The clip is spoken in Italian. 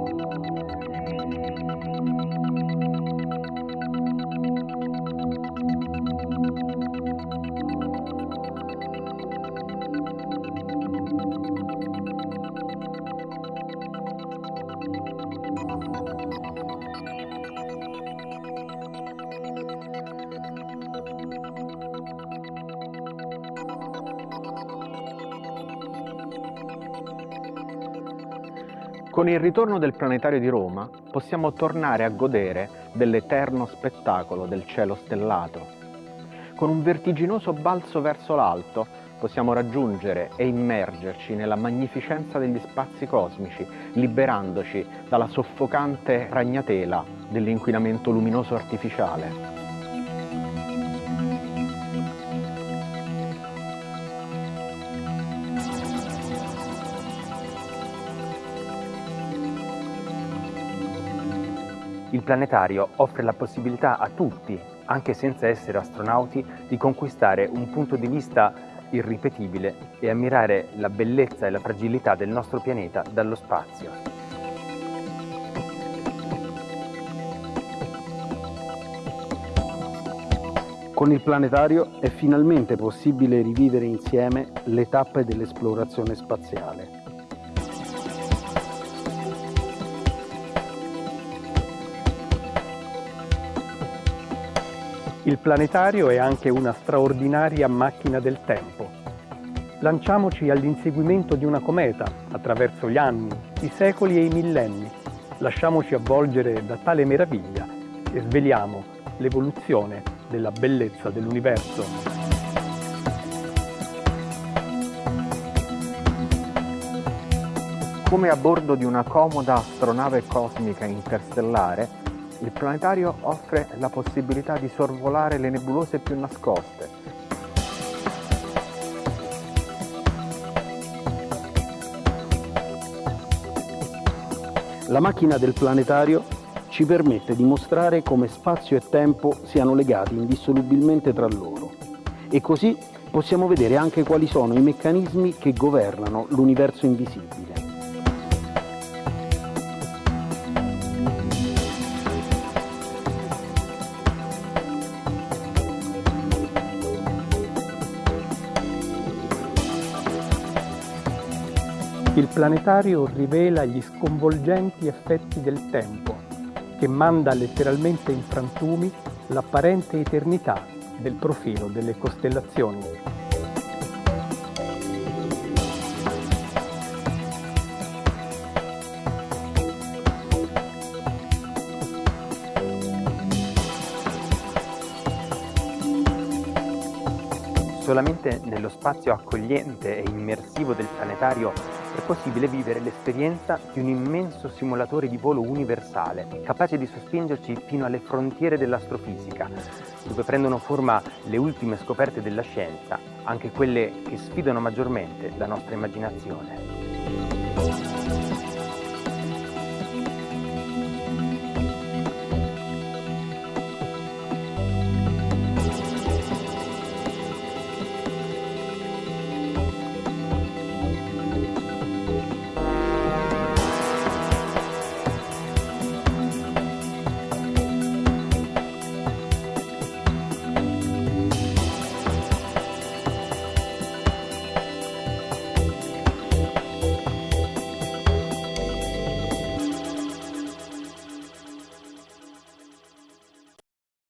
Música Con il ritorno del planetario di Roma possiamo tornare a godere dell'eterno spettacolo del cielo stellato. Con un vertiginoso balzo verso l'alto possiamo raggiungere e immergerci nella magnificenza degli spazi cosmici, liberandoci dalla soffocante ragnatela dell'inquinamento luminoso artificiale. Il planetario offre la possibilità a tutti, anche senza essere astronauti, di conquistare un punto di vista irripetibile e ammirare la bellezza e la fragilità del nostro pianeta dallo spazio. Con il planetario è finalmente possibile rivivere insieme le tappe dell'esplorazione spaziale. Il planetario è anche una straordinaria macchina del tempo. Lanciamoci all'inseguimento di una cometa attraverso gli anni, i secoli e i millenni. Lasciamoci avvolgere da tale meraviglia e sveliamo l'evoluzione della bellezza dell'universo. Come a bordo di una comoda astronave cosmica interstellare, il planetario offre la possibilità di sorvolare le nebulose più nascoste. La macchina del planetario ci permette di mostrare come spazio e tempo siano legati indissolubilmente tra loro e così possiamo vedere anche quali sono i meccanismi che governano l'universo invisibile. Il planetario rivela gli sconvolgenti effetti del tempo, che manda letteralmente in frantumi l'apparente eternità del profilo delle costellazioni. Solamente nello spazio accogliente e immersivo del planetario è possibile vivere l'esperienza di un immenso simulatore di volo universale, capace di sospingerci fino alle frontiere dell'astrofisica, dove prendono forma le ultime scoperte della scienza, anche quelle che sfidano maggiormente la nostra immaginazione.